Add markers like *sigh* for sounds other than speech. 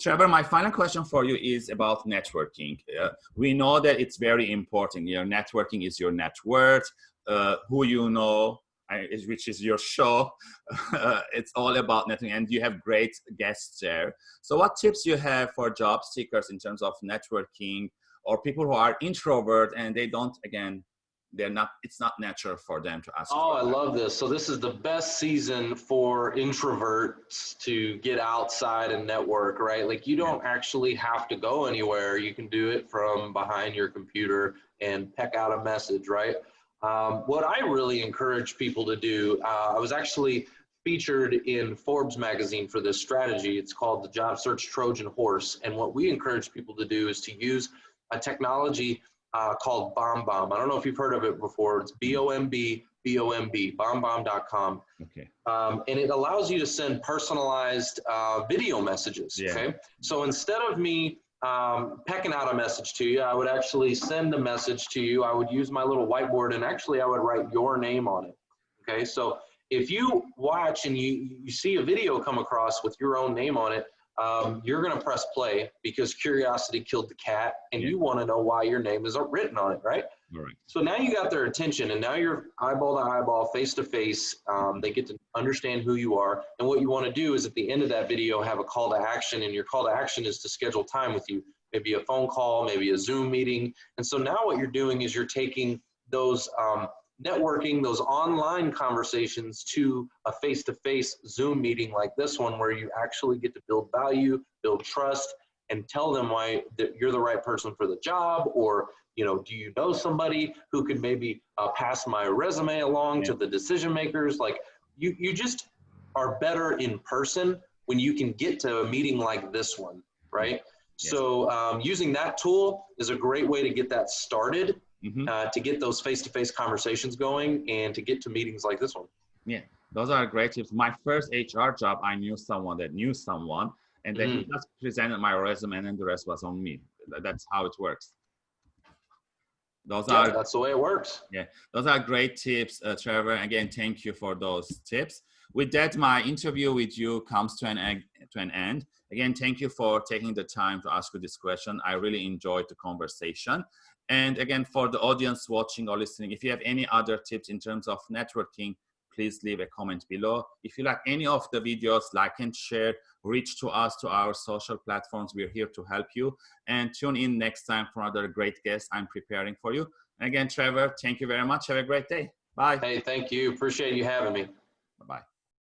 Trevor, my final question for you is about networking. Uh, we know that it's very important. Your networking is your net worth. Uh, who you know, which is your show. *laughs* it's all about networking, and you have great guests there. So, what tips you have for job seekers in terms of networking, or people who are introvert and they don't again they're not it's not natural for them to ask oh i love this. So this is the best season for introverts to get outside and network right? Like you don't actually have to go anywhere. You can do it from behind your computer and peck out a message right? Um, what i really encourage people to do uh, i was actually featured in forbes magazine for this strategy. It's called the job search trojan horse. And what we encourage people to do is to use a technology uh, called Bomb. I don't know if you've heard of it before. It's B O M B B O M B, bombbomb.com. Okay. Um, and it allows you to send personalized uh, video messages. Yeah. Okay. So instead of me um, pecking out a message to you, I would actually send a message to you. I would use my little whiteboard and actually I would write your name on it. Okay. So if you watch and you, you see a video come across with your own name on it, um, you're going to press play because curiosity killed the cat and yeah. you want to know why your name isn't written on it, right? Right. So now you got their attention and now you're eyeball to eyeball, face to face. Um, they get to understand who you are. And what you want to do is at the end of that video, have a call to action. And your call to action is to schedule time with you, maybe a phone call, maybe a Zoom meeting. And so now what you're doing is you're taking those um, networking those online conversations to a face-to-face Zoom meeting like this one where you actually get to build value, build trust, and tell them why that you're the right person for the job or you know do you know somebody who could maybe uh, pass my resume along yeah. to the decision makers like you you just are better in person when you can get to a meeting like this one right yes. so um, using that tool is a great way to get that started mm-hmm. uh, to get those face-to-face conversations going and to get to meetings like this one. Yeah, those are great tips. My first HR job, I knew someone that knew someone, and then mm-hmm. he just presented my resume, and then the rest was on me. That's how it works. Those yeah, are that's the way it works. Yeah, those are great tips, uh, Trevor. Again, thank you for those tips. With that, my interview with you comes to an end, to an end. Again, thank you for taking the time to ask you this question. I really enjoyed the conversation. And again, for the audience watching or listening, if you have any other tips in terms of networking, please leave a comment below. If you like any of the videos, like and share, reach to us to our social platforms. We're here to help you. And tune in next time for another great guest I'm preparing for you. And again, Trevor, thank you very much. Have a great day. Bye. Hey, thank you. Appreciate you having me. Bye-bye.